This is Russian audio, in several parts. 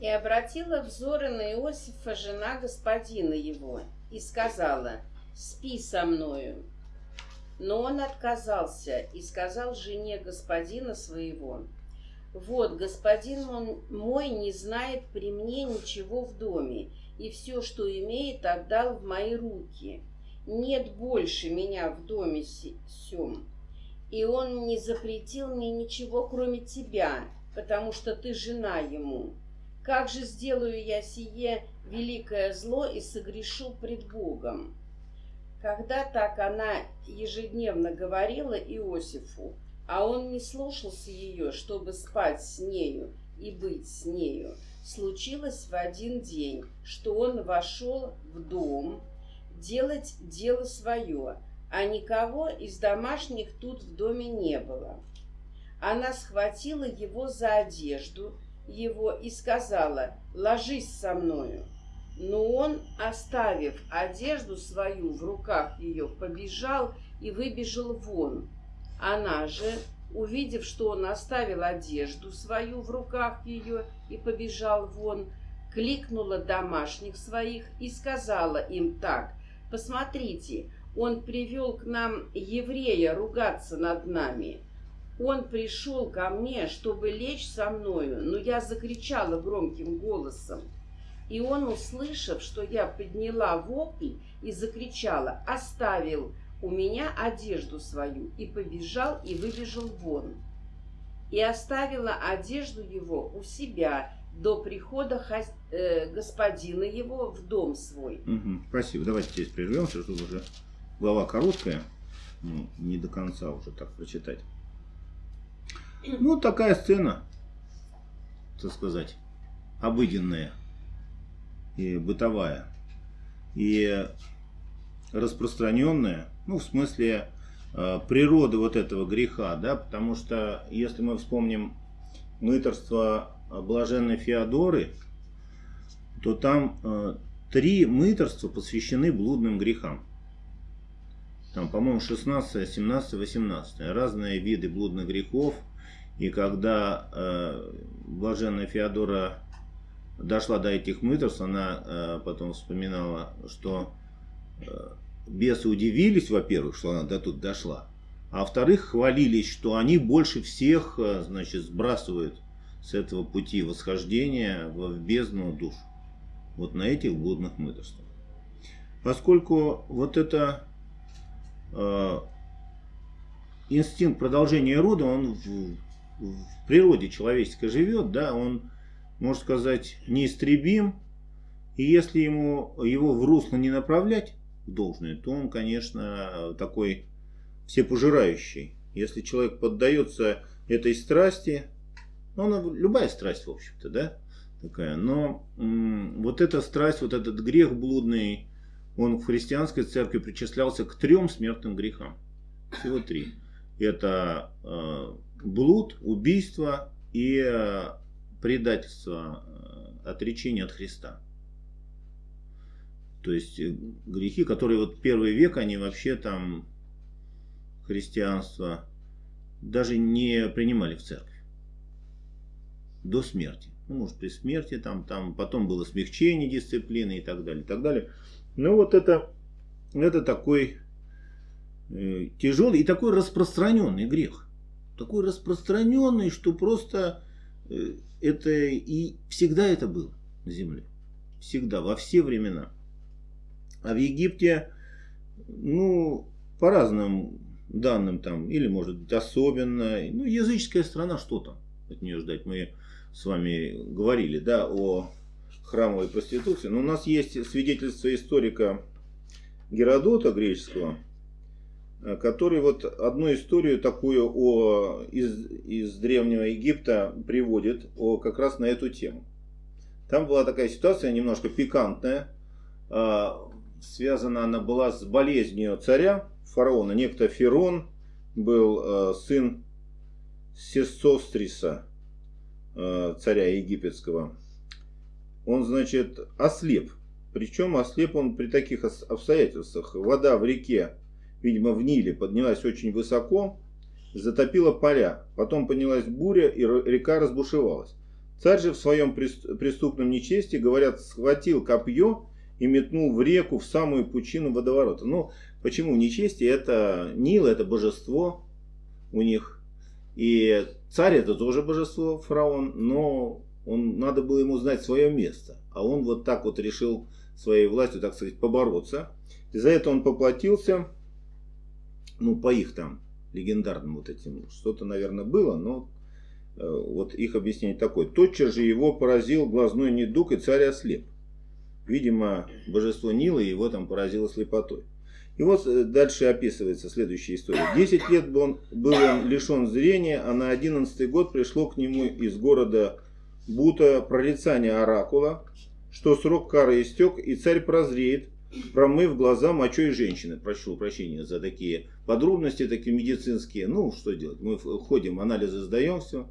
И обратила взоры на Иосифа жена господина его и сказала, «Спи со мною». Но он отказался и сказал жене господина своего, «Вот, господин мой не знает при мне ничего в доме, и все, что имеет, отдал в мои руки. Нет больше меня в доме сем. И он не запретил мне ничего, кроме тебя, потому что ты жена ему. Как же сделаю я сие великое зло и согрешу пред Богом?» Когда так она ежедневно говорила Иосифу, а он не слушался ее, чтобы спать с нею и быть с нею, случилось в один день, что он вошел в дом делать дело свое, а никого из домашних тут в доме не было. Она схватила его за одежду его и сказала, «Ложись со мною». Но он, оставив одежду свою в руках ее, побежал и выбежал вон. Она же, увидев, что он оставил одежду свою в руках ее и побежал вон, кликнула домашних своих и сказала им так, «Посмотрите, он привел к нам еврея ругаться над нами». Он пришел ко мне, чтобы лечь со мною, но я закричала громким голосом. И он, услышав, что я подняла вопль и закричала, оставил у меня одежду свою и побежал и выбежал вон. И оставила одежду его у себя до прихода хозя... э, господина его в дом свой. Угу, спасибо. Давайте здесь прервемся, чтобы уже глава короткая, ну, не до конца уже так прочитать. Ну, такая сцена, так сказать, обыденная и бытовая, и распространенная, ну, в смысле э, природы вот этого греха, да, потому что, если мы вспомним мыторство блаженной Феодоры, то там э, три мыторства посвящены блудным грехам. Там, по-моему, 16, 17, 18. Разные виды блудных грехов. И когда э, блаженная Феодора дошла до этих мыторств, она э, потом вспоминала, что э, бесы удивились, во-первых, что она до тут дошла, а во-вторых, хвалились, что они больше всех, э, значит, сбрасывают с этого пути восхождения в, бездну душ. Вот на этих блудных мыторствах. Поскольку вот это э, инстинкт продолжения рода, он в, в природе человеческой живет, да, он можно сказать, неистребим. И если ему его в русло не направлять должное, то он, конечно, такой всепожирающий. Если человек поддается этой страсти, ну, она, любая страсть, в общем-то, да, такая, но вот эта страсть, вот этот грех блудный, он в христианской церкви причислялся к трем смертным грехам. Всего три. Это э, блуд, убийство и э, предательство, э, отречение от Христа. То есть э, грехи, которые вот первый век, они вообще там христианство даже не принимали в церковь. До смерти. Ну, может, при смерти там, там потом было смягчение дисциплины и так далее, и так далее. Но вот это, это такой э, тяжелый и такой распространенный грех. Такой распространенный, что просто э, это и всегда это было на земле. Всегда, во все времена. А в Египте, ну, по разным данным там, или может быть особенно, ну, языческая страна, что там от нее ждать? Мы с вами говорили, да, о храмовой проституции. Но у нас есть свидетельство историка Геродота греческого, который вот одну историю такую о, из, из Древнего Египта приводит о, как раз на эту тему. Там была такая ситуация немножко пикантная. Э, связана она была с болезнью царя, фараона. Некто Ферон был э, сын Сесостриса, царя египетского. Он, значит, ослеп. Причем ослеп он при таких обстоятельствах. Вода в реке видимо, в Ниле, поднялась очень высоко, затопила поля. Потом поднялась буря, и река разбушевалась. Царь же в своем преступном нечестии, говорят, схватил копье и метнул в реку в самую пучину водоворота. Ну, почему нечестие? Это Нил, это божество у них. И царь это тоже божество, фараон, но он, надо было ему знать свое место. А он вот так вот решил своей властью, так сказать, побороться. И за это он поплатился, ну, по их там легендарным вот этим, что-то, наверное, было, но э, вот их объяснение такое. Тотчас же его поразил глазной недуг, и царь ослеп. Видимо, божество Нила его там поразило слепотой. И вот э, дальше описывается следующая история. Десять лет был он, был он лишен зрения, а на одиннадцатый год пришло к нему из города Бута прорицание оракула, что срок кары истек, и царь прозреет, промыв глаза мочой женщины. Прошу прощения за такие подробности, такие медицинские. Ну, что делать? Мы ходим, анализы сдаем, все.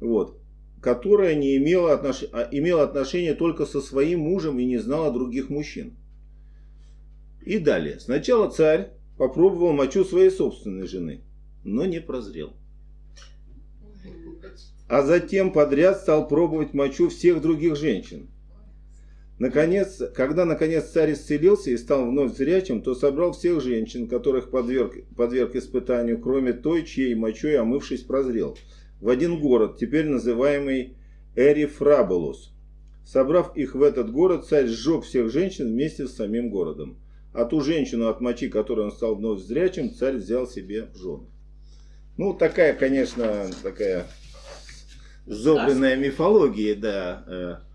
Вот. Которая не имела, отнош... а, имела отношение только со своим мужем и не знала других мужчин. И далее. Сначала царь попробовал мочу своей собственной жены, но не прозрел. А затем подряд стал пробовать мочу всех других женщин. Наконец, когда наконец царь исцелился и стал вновь зрячим, то собрал всех женщин, которых подверг, подверг испытанию, кроме той, чьей мочой омывшись прозрел, в один город, теперь называемый Эрифрабулус. Собрав их в этот город, царь сжег всех женщин вместе с самим городом. А ту женщину, от мочи которой он стал вновь зрячим, царь взял себе в жены. Ну, такая, конечно, такая зобленная мифология, да, э,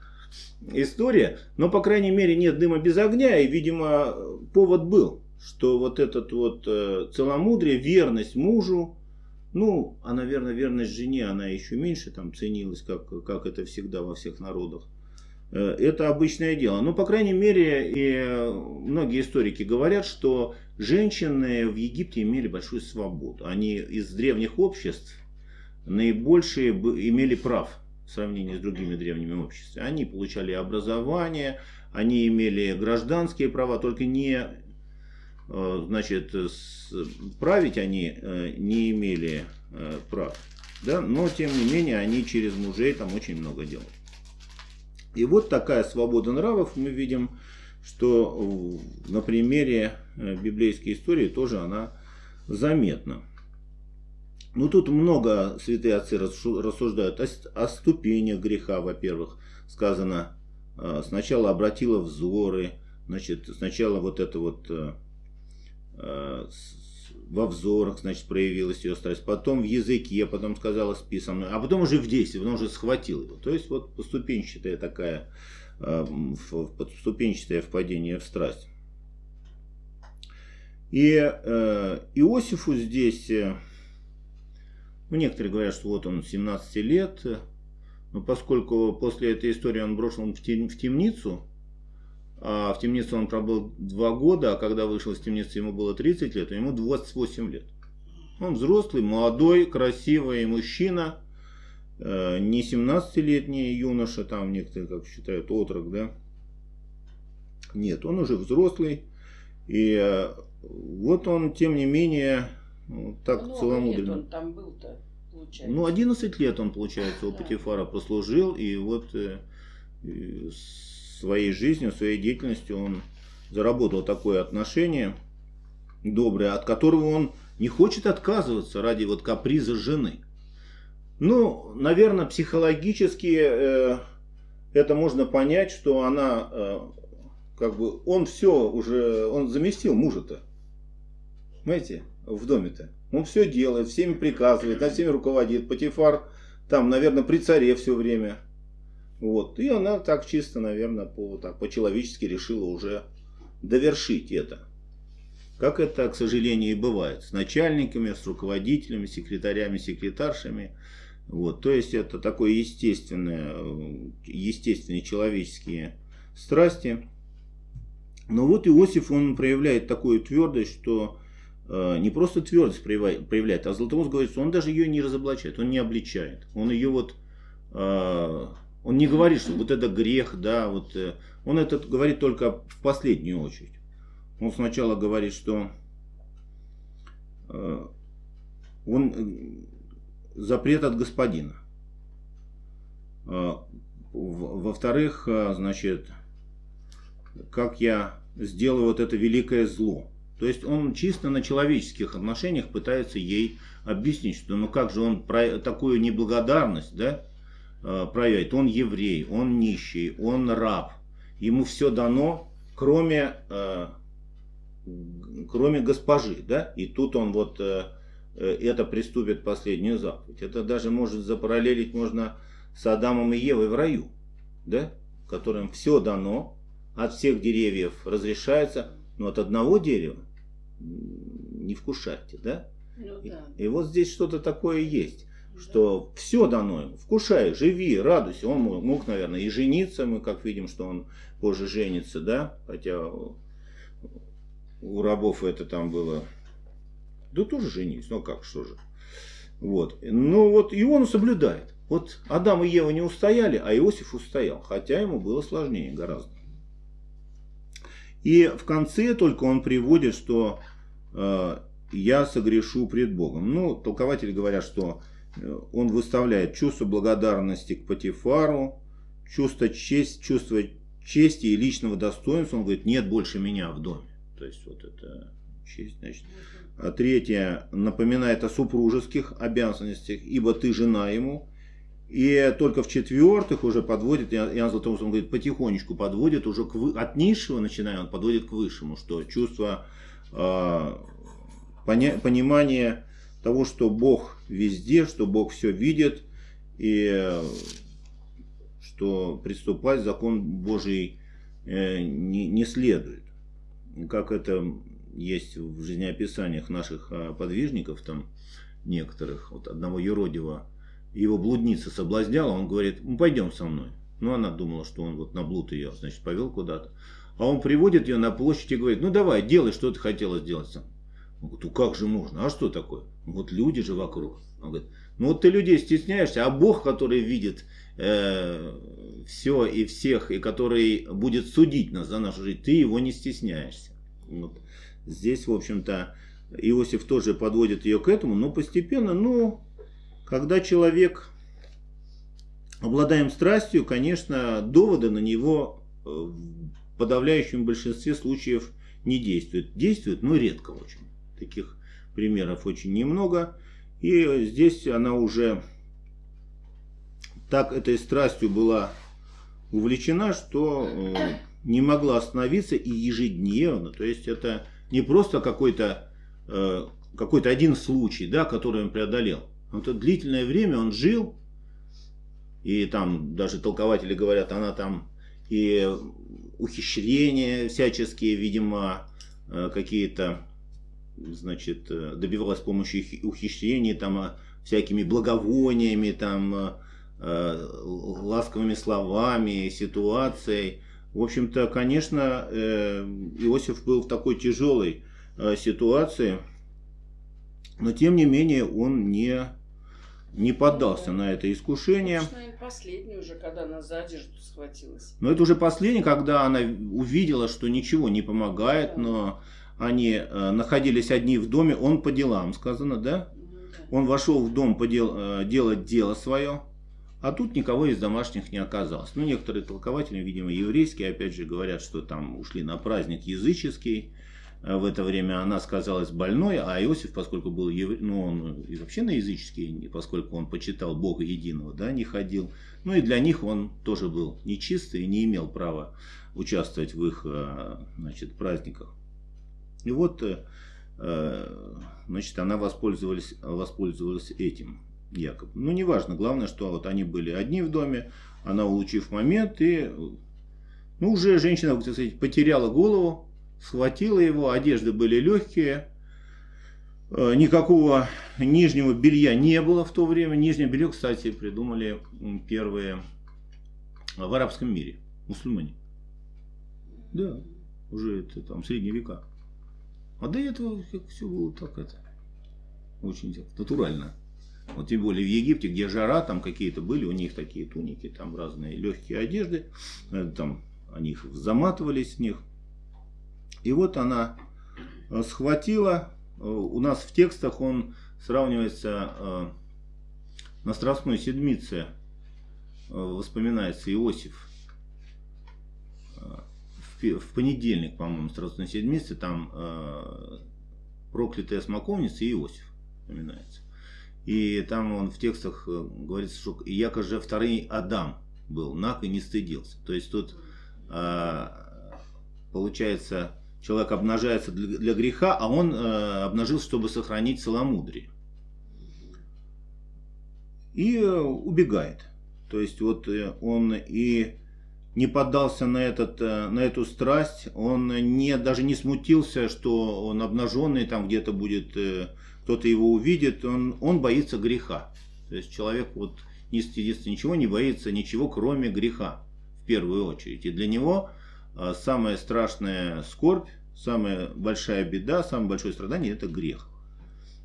история. Но, по крайней мере, нет дыма без огня. И, видимо, повод был, что вот этот вот э, целомудрие, верность мужу, ну, а, наверное, верность жене, она еще меньше там ценилась, как, как это всегда во всех народах. Э, это обычное дело. Но, по крайней мере, и многие историки говорят, что женщины в Египте имели большую свободу. Они из древних обществ наибольшие имели прав в сравнении с другими древними обществами. Они получали образование, они имели гражданские права, только не э, значит, править они э, не имели э, прав. Да? Но, тем не менее, они через мужей там очень много делали. И вот такая свобода нравов мы видим, что на примере библейской истории тоже она заметна. Ну тут много святые отцы рассуждают о, о ступенях греха, во-первых. Сказано, э, сначала обратила взоры, значит, сначала вот это вот э, э, во взорах, значит, проявилась ее страсть, потом в языке, потом сказала спи со мной, а потом уже в действии, потом уже схватил его. То есть вот поступенчатая такая, поступенчатое впадение в страсть. И Иосифу здесь ну, некоторые говорят, что вот он 17 лет, но поскольку после этой истории он брошен в, тем, в темницу, а в темнице он пробыл 2 года, а когда вышел из темницы ему было 30 лет, то ему 28 лет. Он взрослый, молодой, красивый мужчина, э, не 17-летний юноша, там некоторые, как считают, отрок, да. Нет, он уже взрослый, и э, вот он, тем не менее, ну, так Много целомудренно. Лет он там был-то, получается. Ну, 11 лет он, получается, у да. Патифара послужил, и вот э, своей жизнью, своей деятельностью он заработал такое отношение доброе, от которого он не хочет отказываться ради вот каприза жены. Ну, наверное, психологически э, это можно понять, что она, э, как бы, он все уже, он заместил мужа-то. Понимаете? В доме-то. Он все делает, всеми приказывает, над всеми руководит. Патифар там, наверное, при царе все время. Вот. И она так чисто, наверное, по, так, по-человечески решила уже довершить это. Как это, к сожалению, и бывает. С начальниками, с руководителями, секретарями, секретаршами. Вот. То есть это такое естественное, естественные человеческие страсти. Но вот Иосиф, он проявляет такую твердость, что не просто твердость проявляет, а Златоуст говорит, что он даже ее не разоблачает, он не обличает. Он ее вот, э, он не говорит, что вот это грех, да, вот, э, он это говорит только в последнюю очередь. Он сначала говорит, что он запрет от господина. Во-вторых, значит, как я сделаю вот это великое зло. То есть он чисто на человеческих отношениях пытается ей объяснить, что ну как же он про такую неблагодарность да, э, проявит. Он еврей, он нищий, он раб. Ему все дано, кроме, э, кроме госпожи. Да? И тут он вот э, это приступит последнюю заповедь. Это даже может запараллелить можно с Адамом и Евой в раю, да? которым все дано, от всех деревьев разрешается, но от одного дерева не вкушайте, да? Ну, да. И, и вот здесь что-то такое есть, да. что все дано ему, вкушай, живи, радуйся. Он мог, мог, наверное, и жениться, мы как видим, что он позже женится, да, хотя у рабов это там было, да тоже женись, ну как, что же. Вот, ну вот, и он соблюдает. Вот Адам и Ева не устояли, а Иосиф устоял, хотя ему было сложнее гораздо. И в конце только он приводит, что я согрешу пред Богом. Ну, толкователи говорят, что э, он выставляет чувство благодарности к Патифару, чувство, честь, чувство чести и личного достоинства. Он говорит, нет больше меня в доме. То есть вот это честь, значит. А третье, напоминает о супружеских обязанностях, ибо ты жена ему. И только в четвертых уже подводит, Иоанн Златоуст, он говорит, потихонечку подводит уже к, от низшего, начиная, он подводит к высшему, что чувство э, понимание того, что Бог везде, что Бог все видит, и что приступать закон Божий э, не, следует. Как это есть в жизнеописаниях наших а, подвижников, там некоторых, вот одного юродивого, его блудница соблазняла, он говорит, ну пойдем со мной. Ну она думала, что он вот на блуд ее, значит, повел куда-то. А он приводит ее на площадь и говорит, ну давай, делай, что ты хотела сделать сам. Он говорит, ну как же можно? А что такое? Вот люди же вокруг. Он говорит, ну вот ты людей стесняешься, а Бог, который видит э, все и всех, и который будет судить нас за нашу жизнь, ты его не стесняешься. Вот. Здесь, в общем-то, Иосиф тоже подводит ее к этому, но постепенно, ну, когда человек обладаем страстью, конечно, доводы на него э, подавляющем большинстве случаев не действуют. Действуют, но редко очень. Таких примеров очень немного. И здесь она уже так этой страстью была увлечена, что э, не могла остановиться и ежедневно. То есть это не просто какой-то э, какой-то один случай, да, который он преодолел. Это длительное время он жил, и там даже толкователи говорят, она там и ухищрения всяческие, видимо, э, какие-то значит, э, добивалась с помощью ухищрений, там, э, всякими благовониями, там, ласковыми словами, ситуацией. В общем-то, конечно, Иосиф был в такой тяжелой ситуации, но тем не менее он не, не поддался на это искушение. Конечно, последний уже, когда она за одежду схватилась. Но это уже последний, когда она увидела, что ничего не помогает, да. но они э, находились одни в доме, он по делам, сказано, да? Он вошел в дом подел, э, делать дело свое, а тут никого из домашних не оказалось. Ну, некоторые толкователи, видимо, еврейские, опять же, говорят, что там ушли на праздник языческий. Э, в это время она сказалась больной, а Иосиф, поскольку был евре... ну, он и вообще на языческий, поскольку он почитал Бога единого, да, не ходил. Ну, и для них он тоже был нечистый и не имел права участвовать в их, значит, праздниках. И вот, э, э, значит, она воспользовалась, воспользовалась этим якобы. Ну, неважно, главное, что вот они были одни в доме, она, улучив момент, и, ну, уже женщина, так сказать, потеряла голову, схватила его, одежды были легкие, э, никакого нижнего белья не было в то время. Нижнее белье, кстати, придумали первые в арабском мире, мусульмане. Да, уже это там средние века. А до этого как все было так это, очень так, натурально. Вот тем более в Египте, где жара, там какие-то были, у них такие туники, там разные легкие одежды, э, там они их заматывались с них. И вот она э, схватила, э, у нас в текстах он сравнивается на Страстной Седмице воспоминается Иосиф в понедельник, по-моему, на седмице, там э, проклятая смоковница и Иосиф упоминается. И там он в текстах э, говорится, что яко же второй Адам был, наг и не стыдился. То есть тут э, получается, человек обнажается для, греха, а он э, обнажился, чтобы сохранить целомудрие. И э, убегает. То есть вот э, он и не поддался на, этот, на эту страсть, он не, даже не смутился, что он обнаженный, там где-то будет, кто-то его увидит, он, он боится греха. То есть человек вот не стыдится ничего, не боится ничего, кроме греха, в первую очередь. И для него самая страшная скорбь, самая большая беда, самое большое страдание – это грех.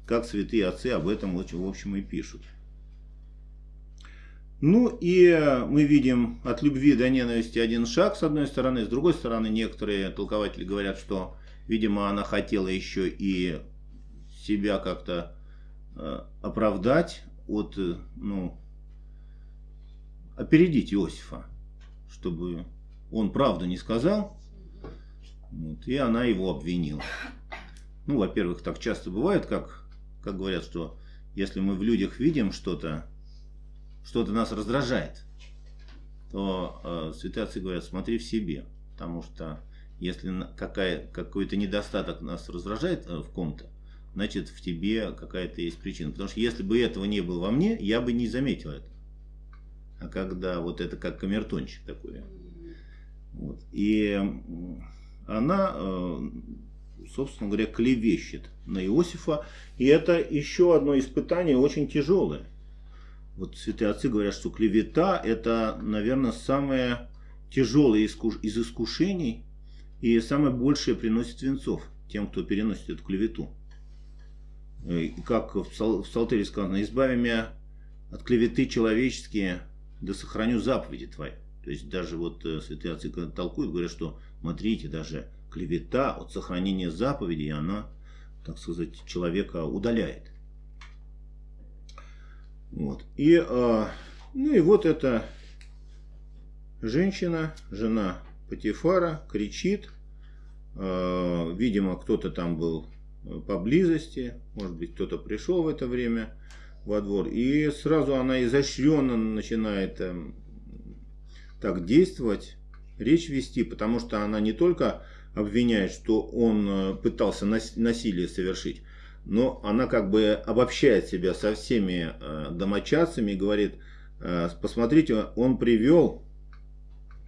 Как святые отцы об этом, в общем, и пишут. Ну и мы видим от любви до ненависти один шаг с одной стороны, с другой стороны некоторые толкователи говорят, что, видимо, она хотела еще и себя как-то э, оправдать от, э, ну, опередить Иосифа, чтобы он правду не сказал, вот, и она его обвинила. Ну, во-первых, так часто бывает, как, как говорят, что если мы в людях видим что-то, что-то нас раздражает, то э, святые отцы говорят, смотри в себе. Потому что если какой-то недостаток нас раздражает э, в ком-то, значит в тебе какая-то есть причина. Потому что если бы этого не было во мне, я бы не заметил это. А когда вот это как камертончик такой. Вот. И она, э, собственно говоря, клевещет на Иосифа. И это еще одно испытание очень тяжелое вот святые отцы говорят, что клевета это, наверное, самое тяжелое из искушений и самое большее приносит венцов тем, кто переносит эту клевету. Э, и как в Псалтере сказано, избави меня от клеветы человеческие, да сохраню заповеди твои. То есть даже вот э, святые отцы толкуют, говорят, что смотрите, даже клевета от сохранения заповедей, она, так сказать, человека удаляет. Вот. И, а, ну и вот эта женщина, жена Патифара, кричит. А, видимо, кто-то там был поблизости, может быть, кто-то пришел в это время во двор. И сразу она изощренно начинает э, так действовать, речь вести, потому что она не только обвиняет, что он э, пытался насилие совершить, но она как бы обобщает себя со всеми э, домочадцами и говорит, э, посмотрите, он привел,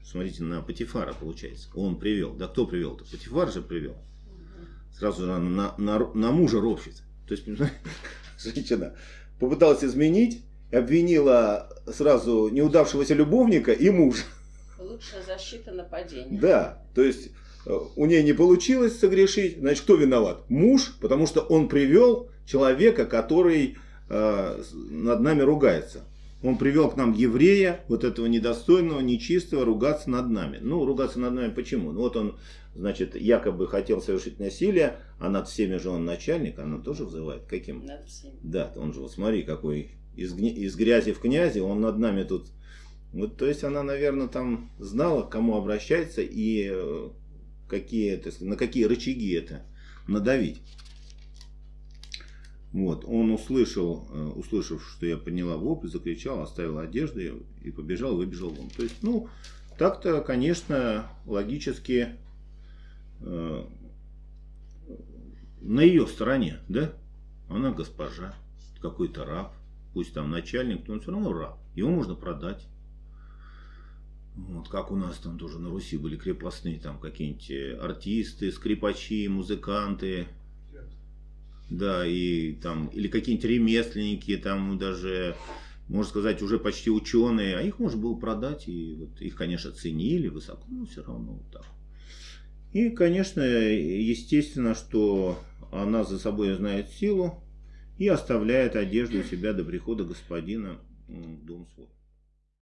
смотрите, на Патифара получается, он привел, да кто привел-то, Патифар же привел, сразу же на, на, на мужа ропщит, то есть, женщина попыталась изменить, обвинила сразу неудавшегося любовника и мужа. Лучшая защита нападения. Да, то есть у нее не получилось согрешить, значит, кто виноват? Муж, потому что он привел человека, который э, над нами ругается. Он привел к нам еврея, вот этого недостойного, нечистого, ругаться над нами. Ну, ругаться над нами почему? Ну, вот он, значит, якобы хотел совершить насилие, а над всеми же он начальник, она тоже взывает. Каким? Над всеми. Да, он же, вот смотри, какой из, из грязи в князи, он над нами тут. Вот, то есть она, наверное, там знала, к кому обращается и э, какие, это, на какие рычаги это надавить. Вот, он услышал, э, услышав, что я подняла вопль, закричал, оставил одежду и побежал, выбежал вон. То есть, ну, так-то, конечно, логически э, на ее стороне, да? Она госпожа, какой-то раб, пусть там начальник, но он все равно раб. Его можно продать. Вот как у нас там тоже на Руси были крепостные, там какие-нибудь э, артисты, скрипачи, музыканты. Да, и там, или какие-нибудь ремесленники, там даже, можно сказать, уже почти ученые, а их можно было продать, и вот их, конечно, ценили высоко, но все равно вот так. И, конечно, естественно, что она за собой знает силу и оставляет одежду у себя до прихода господина в дом свой.